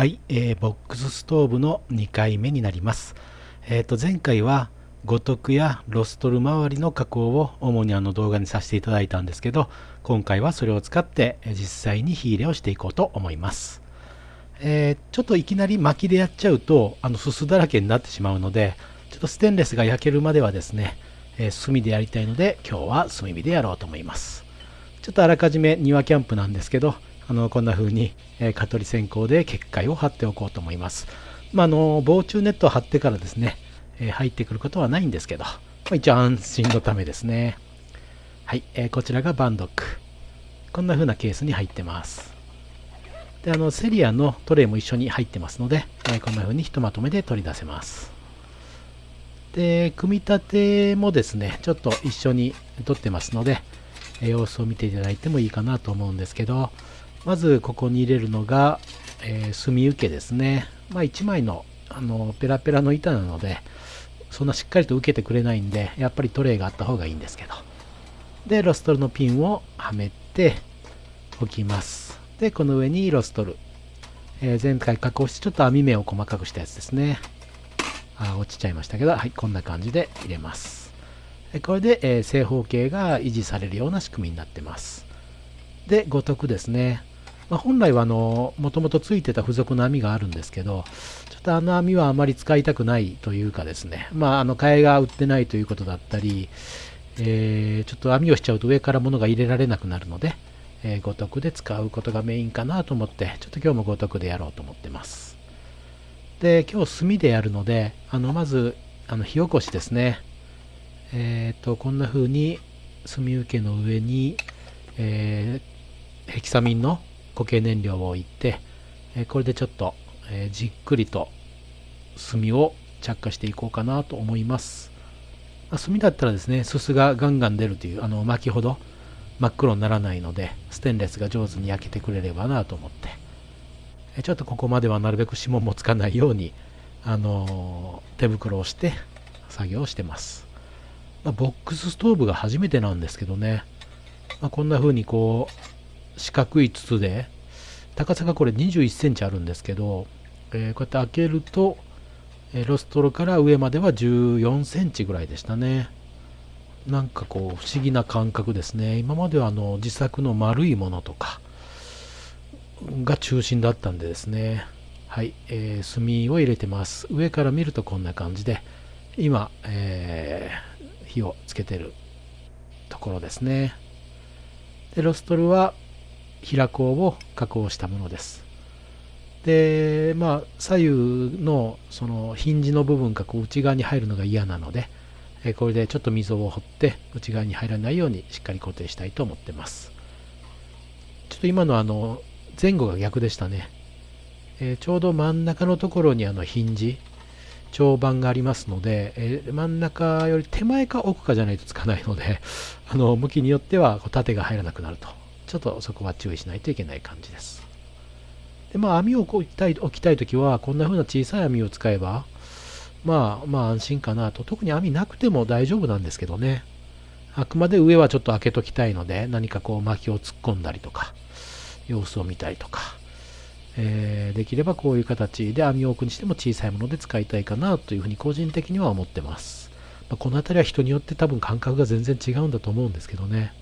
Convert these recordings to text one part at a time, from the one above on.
はい、えー、ボックスストーブの2回目になります。えっ、ー、と前回は五徳やロストル周りの加工を主にあの動画にさせていただいたんですけど、今回はそれを使って実際に火入れをしていこうと思います。えー、ちょっといきなり薪でやっちゃうとあのすすだらけになってしまうので、ちょっとステンレスが焼けるまではですね、えー、炭でやりたいので今日は炭火でやろうと思います。ちょっとあらかじめ庭キャンプなんですけど、あのこんな風に、え蚊取り線香で結界を張っておこうと思います。まあ、の防虫ネットを張ってからですね、え入ってくることはないんですけど、まあ、一応安心のためですね。はい、えー、こちらがバンドック。こんな風なケースに入ってます。で、あの、セリアのトレイも一緒に入ってますので、えー、こんな風にひとまとめで取り出せます。で、組み立てもですね、ちょっと一緒に取ってますので、様子を見ていただいてもいいかなと思うんですけど、まずここに入れるのが、えー、墨受けですね。まあ1枚のあのペラペラの板なので、そんなしっかりと受けてくれないんで、やっぱりトレイがあった方がいいんですけど。で、ロストルのピンをはめておきます。で、この上にロストル。えー、前回加工してちょっと網目を細かくしたやつですね。あ、落ちちゃいましたけど、はい、こんな感じで入れます。これで、えー、正方形が維持されるような仕組みになってます。で、五徳ですね。まあ、本来はあの、もともとついてた付属の網があるんですけど、ちょっとあの網はあまり使いたくないというかですね、まあ、あの、替えが売ってないということだったり、えー、ちょっと網をしちゃうと上から物が入れられなくなるので、えー、五徳で使うことがメインかなと思って、ちょっと今日も五徳でやろうと思ってます。で、今日炭でやるので、あの、まず、あの、火起こしですね。えっ、ー、と、こんな風に炭受けの上に、えー、ヘキサミンの固形燃料を置いて、えこれでちょっと、えじっくりと炭を着火していこうかなと思います。ま、炭だったらですね、すすがガンガン出るという、あの巻きほど真っ黒にならないので、ステンレスが上手に焼けてくれればなと思って、えちょっとここまではなるべく指紋もつかないように、あの、手袋をして作業をしてます。まあ、ボックスストーブが初めてなんですけどね、まあ、こんな風にこう、四角い筒で、高さがこれ21センチあるんですけど、えー、こうやって開けると、えー、ロストロから上までは14センチぐらいでしたね。なんかこう不思議な感覚ですね。今まではあの自作の丸いものとかが中心だったんでですね。はい、えー、炭を入れてます。上から見るとこんな感じで、今、えー、火をつけてるところですね。で、ロストルは平行を加工したものです。で、まあ、左右のそのヒンジの部分がこう内側に入るのが嫌なので、これでちょっと溝を掘って内側に入らないようにしっかり固定したいと思ってます。ちょっと今のあの前後が逆でしたね。えー、ちょうど真ん中のところにあのヒンジ、長板がありますので、えー、真ん中より手前か奥かじゃないとつかないので、あの向きによってはこう縦が入らなくなるとちょっとそこは注意しないといけない感じです。で、まあ網を置きたい置きたいときは、こんな風な小さい網を使えば、まあまあ安心かなと。特に網なくても大丈夫なんですけどね。あくまで上はちょっと開けときたいので、何かこう薪を突っ込んだりとか、様子を見たりとか、えー、できればこういう形で網を置くにしても小さいもので使いたいかなというふうに個人的には思ってます。まあ、この辺りは人によって多分感覚が全然違うんだと思うんですけどね。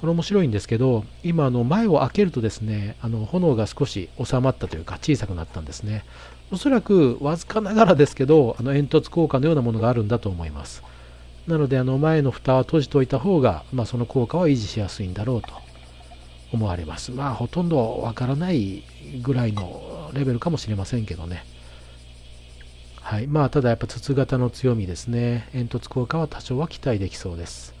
これ面白いんですけど、今あの前を開けるとですね、あの炎が少し収まったというか小さくなったんですね。おそらくわずかながらですけど、あの煙突効果のようなものがあるんだと思います。なのであの前の蓋は閉じておいた方が、まあ、その効果は維持しやすいんだろうと思われます。まあほとんどわからないぐらいのレベルかもしれませんけどね。はい。まあただやっぱ筒型の強みですね。煙突効果は多少は期待できそうです。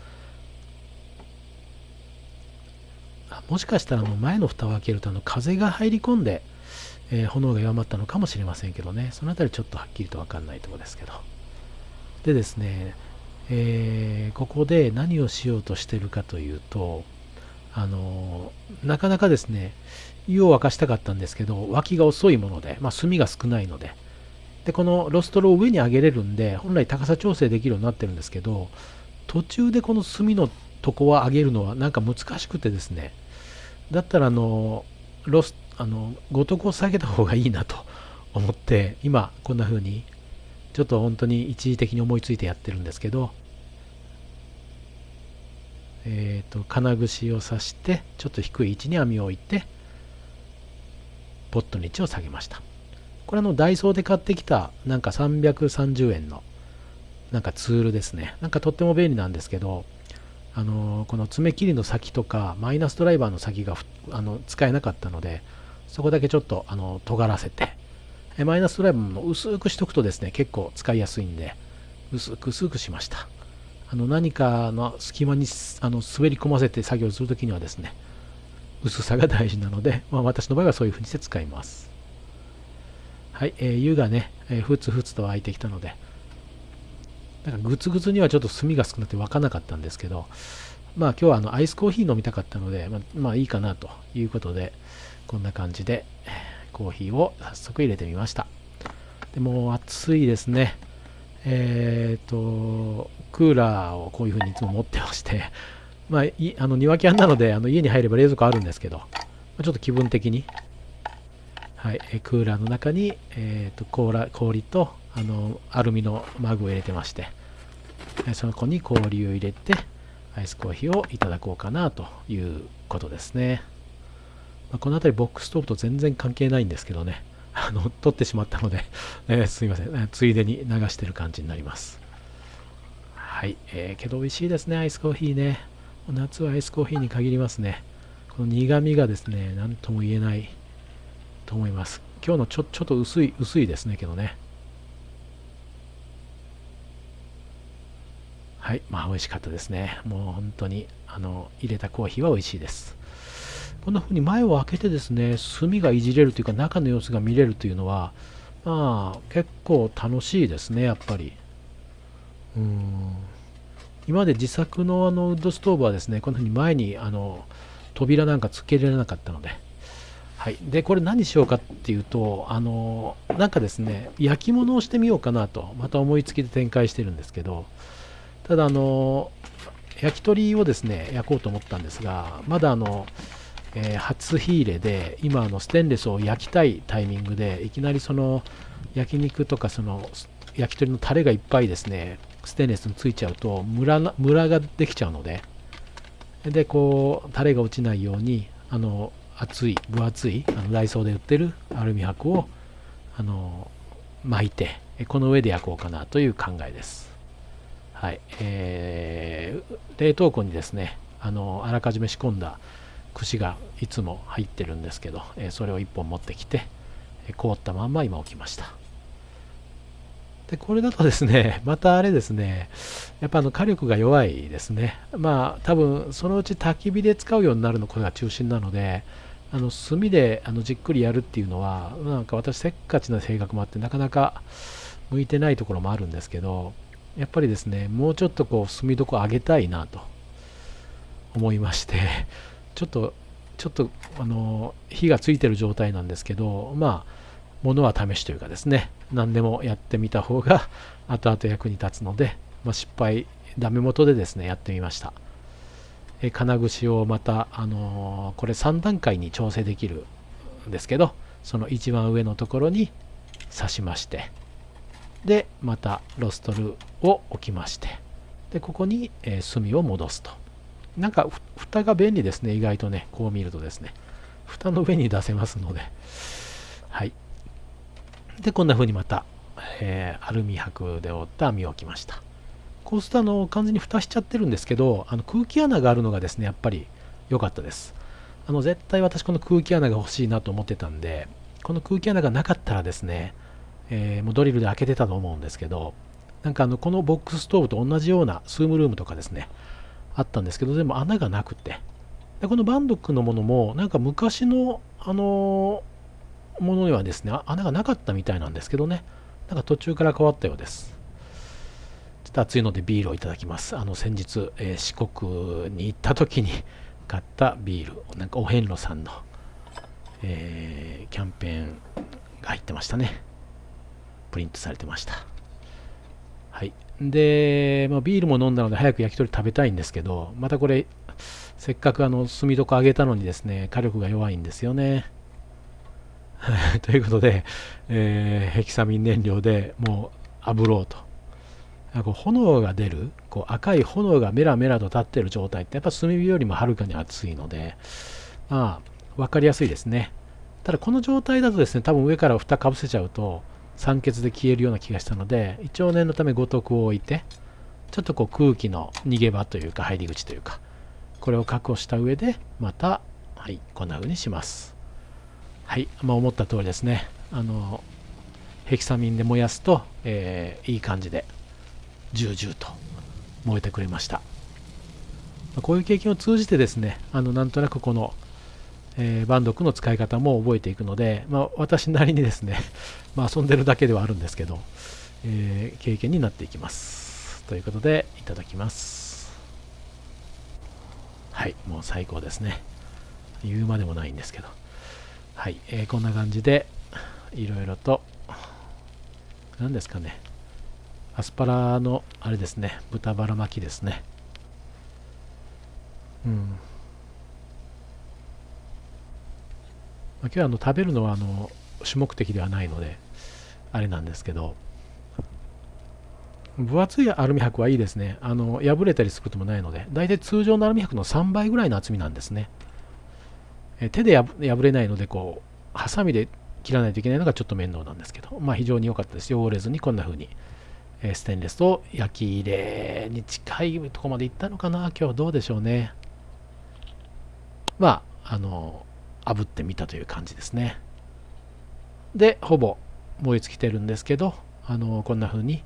もしかしたらもう前の蓋を開けるとあの風が入り込んで、えー、炎が弱まったのかもしれませんけどね、その辺りちょっとはっきりと分かんないところですけど。でですね、えー、ここで何をしようとしてるかというと、あの、なかなかですね、湯を沸かしたかったんですけど、脇が遅いもので、まあ、炭が少ないので、で、このロストロを上に上げれるんで、本来高さ調整できるようになってるんですけど、途中でこの炭のとこは上げるのはなんか難しくてですね、だったらあのロスあのごとくを下げた方がいいなと思って今こんな風にちょっと本当に一時的に思いついてやってるんですけどえっ、ー、と金串を刺してちょっと低い位置に網を置いてポットの位置を下げました。これあのダイソーで買ってきたなんか330円のなんかツールですね。なんかとっても便利なんですけどあのこの爪切りの先とかマイナスドライバーの先があの使えなかったのでそこだけちょっとあの尖らせてえマイナスドライバーも薄くしとくとですね結構使いやすいんで薄く薄くしました。あの何かの隙間にあの滑り込ませて作業するときにはですね薄さが大事なので、まあ、私の場合はそういうふうにして使います。はい、えー、湯がね、えー、ふつふつと沸いてきたのでなんかグツグツにはちょっと炭が少なくて沸かなかったんですけど、まあ今日はあのアイスコーヒー飲みたかったので、まあ、まあいいかなということで、こんな感じでコーヒーを早速入れてみました。でも暑いですね。えっ、と、クーラーをこういう風にいつも持ってまして、まあ、いあの庭キャンなのであの家に入れば冷蔵庫あるんですけど、まあ、ちょっと気分的に、はい、クーラーの中に、えーと、と氷とあのアルミのマグを入れてましてその子に氷を入れてアイスコーヒーをいただこうかなということですね、まあ、この辺りボックストーブと全然関係ないんですけどね。あの取ってしまったので、えー、すいません、ついでに流してる感じになります。はい、えー、けど美味しいですねアイスコーヒーね。夏はアイスコーヒーに限りますね。この苦味がですね何とも言えないと思います。今日のちょちょっと薄い薄いですねけどね。はい、まあ美味しかったですね。もう本当にあの入れたコーヒーは美味しいです。こんな風に前を開けてですね、炭がいじれるというか中の様子が見れるというのは、まあ結構楽しいですね、やっぱり。うん今まで自作のあのウッドストーブはですね、こんな風に前にあの扉なんかつけられなかったので、はい、でこれ何しようかっていうとあのなんかですね焼き物をしてみようかなとまた思いつきで展開してるんですけどただあの焼き鳥をですね焼こうと思ったんですがまだあの、えー、初火入れで今あのステンレスを焼きたいタイミングでいきなりその焼肉とかその焼き鳥のタレがいっぱいですねステンレスについちゃうとムラムラができちゃうのででこうタレが落ちないようにあの厚い分厚いあのダイソーで売ってるアルミ箔をあの巻いてこの上で焼こうかなという考えです。はい。えー、冷凍庫にですねあのあらかじめ仕込んだ串がいつも入ってるんですけど、えー、それを1本持ってきて、凍ったまんま今置きました。でこれだとですね またあれですねやっぱあの火力が弱いですね。まあ多分そのうち焚き火で使うようになるのこれが中心なのであの炭であのじっくりやるっていうのはなんか私せっかちな性格もあってなかなか向いてないところもあるんですけどやっぱりですねもうちょっとこう炭床上げたいなと思いまして ちょっとちょっとあの火がついてる状態なんですけどまあ物は試しというかですね何でもやってみた方が 後々役に立つので、まあ、失敗ダメ元でですねやってみました。え金串をまたあのー、これ3段階に調整できるんですけどその一番上のところに刺しましてでまたロストルを置きましてでここに、えー、炭を戻すと。なんか蓋が便利ですね意外とねこう見るとですね。蓋の上に出せますので。はい。でこんな風にまた、えー、アルミ箔で折った網を置きました。こうするとあの完全に蓋しちゃってるんですけどあの空気穴があるのがですねやっぱり良かったです。あの絶対私この空気穴が欲しいなと思ってたんでこの空気穴がなかったらですねえー、もうドリルで開けてたと思うんですけど、なんかあのこのボックスストーブと同じようなスームルームとかですね、あったんですけど、でも穴がなくて、でこのバンドックのものも、なんか昔の、あのー、ものにはですね、穴がなかったみたいなんですけどね、なんか途中から変わったようです。ちょっと暑いのでビールをいただきます。あの先日、えー、四国に行った時に 買ったビール、なんかお遍路さんの、えー、キャンペーンが入ってましたね。プリントされてました。はい。で、まあ、ビールも飲んだので早く焼き鳥食べたいんですけど、またこれ、せっかくあの炭床上げたのにですね、火力が弱いんですよね。ということで、えー、ヘキサミン燃料でもう炙ろうとこう炎が出るこう赤い炎がメラメラと立ってる状態ってやっぱ炭火よりもはるかに熱いのでまあ分かりやすいですねただこの状態だとですね多分上から蓋かぶせちゃうと酸欠で消えるような気がしたので一応念のため五徳を置いてちょっとこう空気の逃げ場というか入り口というかこれを確保した上でまたはいこんな風にしますはいまあ思った通りですねあのヘキサミンで燃やすと、えー、いい感じでジュージューと燃えてくれました。こういう経験を通じてですね、あのなんとなくこの、えー、バンドクの使い方も覚えていくので、まあ、私なりにですね、まあ、遊んでるだけではあるんですけど、えー、経験になっていきます。ということで、いただきます。はい、もう最高ですね。言うまでもないんですけど。はい、えー、こんな感じで、いろいろと、何ですかね、アスパラのあれですね豚バラ巻きですねうん、まあ、今日はあの食べるのはあの主目的ではないのであれなんですけど分厚いアルミ箔はいいですね。あの破れたりすることもないので大体通常のアルミ箔の3倍ぐらいの厚みなんですね。え手で破れないのでこうハサミで切らないといけないのがちょっと面倒なんですけどまあ非常に良かったです。汚れずにこんな風にえステンレスと焼き入れに近いとこまで行ったのかな。今日どうでしょうね。まああの炙ってみたという感じですねでほぼ燃え尽きてるんですけどあのこんな風に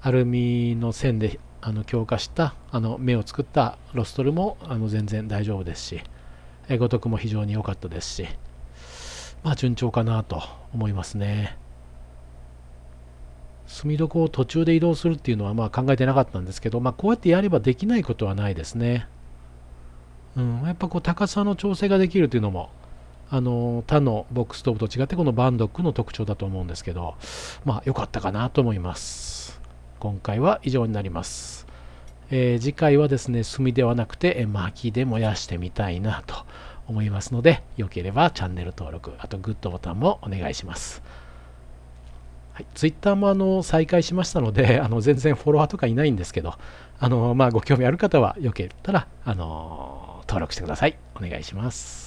アルミの線であの強化したあの目を作ったロストルもあの全然大丈夫ですしごとくも非常に良かったですしまあ順調かなと思いますね。住み床を途中で移動するっていうのはまあ考えてなかったんですけど、まあ、こうやってやればできないことはないですね。うん、やっぱこう高さの調整ができるというのもあの他のボックストーブと違ってこのバンドックの特徴だと思うんですけどまあ良かったかなと思います。今回は以上になります、えー、次回はですね炭ではなくて薪で燃やしてみたいなと思いますのでよければチャンネル登録あとグッドボタンもお願いします。はい、ツイッターもあの再開しましたので、あの全然フォロワーとかいないんですけど、あのまあ、ご興味ある方はよけたら、あの登録してください。お願いします。